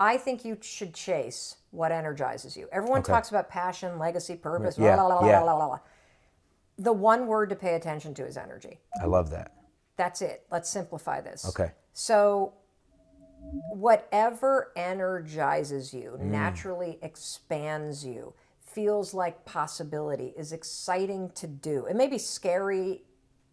I think you should chase what energizes you. Everyone Okay. talks about passion, legacy, purpose, Yeah, la, la, la, yeah. la, la, la. The one word to pay attention to is energy. I love that. That's it. Let's simplify this. Okay. So, whatever energizes you, Mm. naturally expands you, feels like possibility, is exciting to do. It may be scary,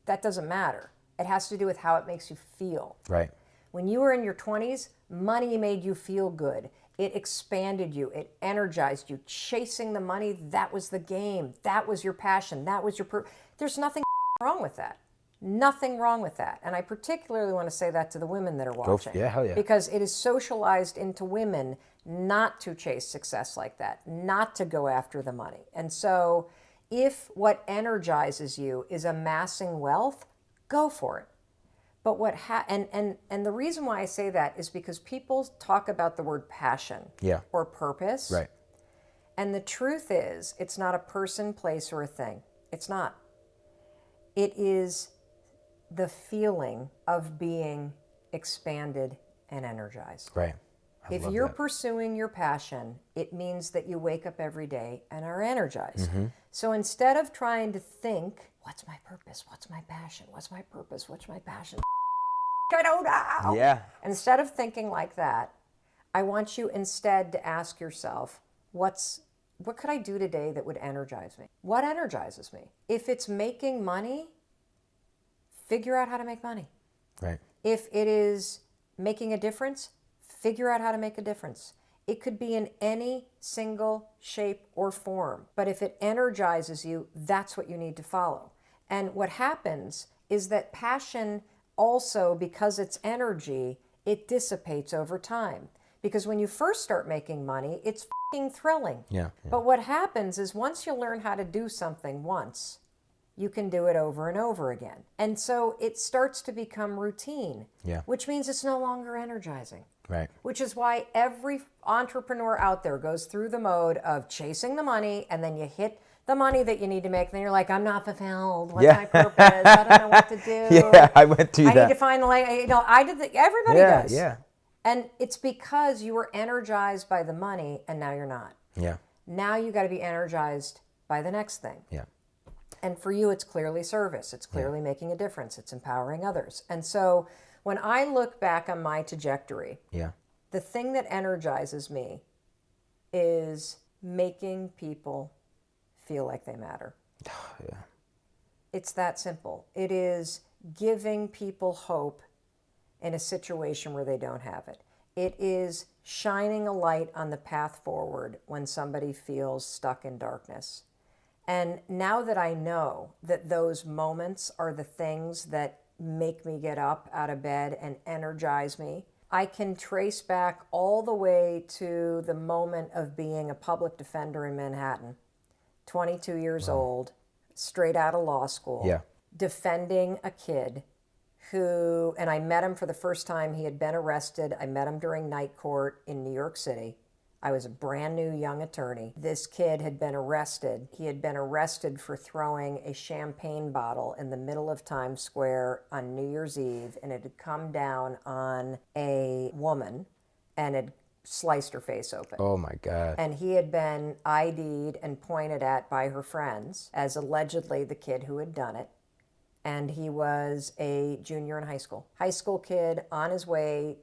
that doesn't matter. It has to do with how it makes you feel. Right. When you were in your 20s, money made you feel good. It expanded you, it energized you. Chasing the money, that was the game. That was your passion. That was your. There's nothing wrong with that. Nothing wrong with that. And I particularly want to say that to the women that are watching. yeah, hell yeah. Because it is socialized into women not to chase success like that, not to go after the money. And so if what energizes you is amassing wealth, go for it. But what ha- and and and the reason why I say that is because people talk about the word passion Yeah. or purpose. Right. And the truth is, it's not a person, place, or a thing. It's not. It is the feeling of being expanded and energized. Right. I If you're that. pursuing your passion, it means that you wake up every day and are energized. Mm-hmm. So instead of trying to think, what's my purpose? What's my passion? What's my purpose? What's my passion? I don't know. Yeah. Instead of thinking like that, I want you instead to ask yourself, what's what could I do today that would energize me? What energizes me? If it's making money, figure out how to make money. Right. If it is making a difference, figure out how to make a difference. It could be in any single shape or form, but if it energizes you, that's what you need to follow. And what happens is that passion also, because it's energy, it dissipates over time. Because when you first start making money, it's thrilling. Yeah. yeah. But what happens is once you learn how to do something once, you can do it over and over again. And so it starts to become routine, Yeah. which means it's no longer energizing. Right. Which is why every entrepreneur out there goes through the mode of chasing the money and then you hit the money that you need to make. And then you're like, I'm not fulfilled. What's Yeah. my purpose? I don't know what to do. Yeah, I went through I that. need to find the like, you know, I did the, everybody yeah. does. Yeah. And it's because you were energized by the money and now you're not. Yeah. Now you got to be energized by the next thing. Yeah. And for you, it's clearly service. It's clearly making a difference. It's empowering others. And so when I look back on my trajectory, Yeah. the thing that energizes me is making people feel like they matter. Yeah. It's that simple. It is giving people hope in a situation where they don't have it. It is shining a light on the path forward when somebody feels stuck in darkness. And now that I know that those moments are the things that make me get up out of bed and energize me, I can trace back all the way to the moment of being a public defender in Manhattan, 22 years old, straight out of law school, Yeah. defending a kid who, and I met him for the first time. He had been arrested. I met him during night court in New York City. I was a brand new young attorney. This kid had been arrested. He had been arrested for throwing a champagne bottle in the middle of Times Square on New Year's Eve, and it had come down on a woman and had sliced her face open. Oh my God. And he had been ID'd and pointed at by her friends as allegedly the kid who had done it. And he was a junior in high school. High school kid on his way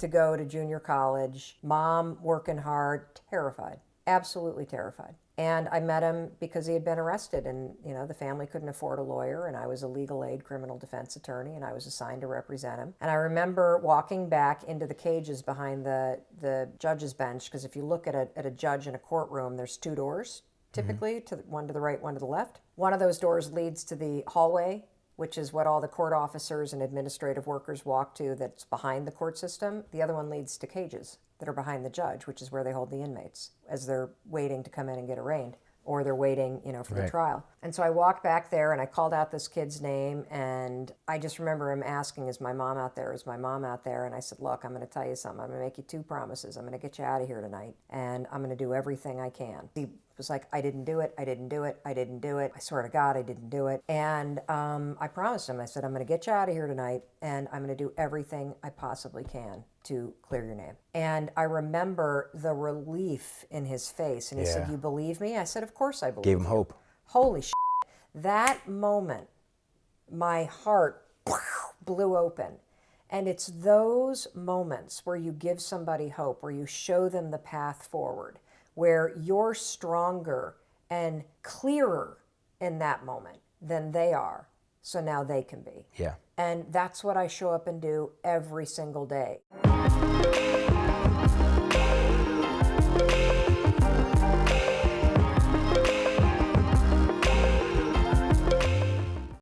to go to junior college, mom working hard, terrified, absolutely terrified. And I met him because he had been arrested and, you know, the family couldn't afford a lawyer and I was a legal aid criminal defense attorney and I was assigned to represent him. And I remember walking back into the cages behind the, the judge's bench because if you look at a, at a judge in a courtroom, there's two doors mm-hmm. typically, to the, one to the right, one to the left. One of those doors leads to the hallway which is what all the court officers and administrative workers walk to that's behind the court system. The other one leads to cages that are behind the judge, which is where they hold the inmates as they're waiting to come in and get arraigned or they're waiting, you know, for the trial. And so I walked back there and I called out this kid's name and I just remember him asking, is my mom out there? Is my mom out there? And I said, look, I'm going to tell you something. I'm going to make you two promises. I'm going to get you out of here tonight and I'm going to do everything I can. He was like, I didn't do it, I didn't do it, I didn't do it. I swear to God, I didn't do it. And um, I promised him, I said, I'm going to get you out of here tonight and I'm going to do everything I possibly can to clear your name. And I remember the relief in his face. And he said, You believe me? I said, Of course I believe Gave him you." hope. Holy shit. That moment, my heart blew open. And it's those moments where you give somebody hope, where you show them the path forward, where you're stronger and clearer in that moment than they are. So now they can be. Yeah. And that's what I show up and do every single day.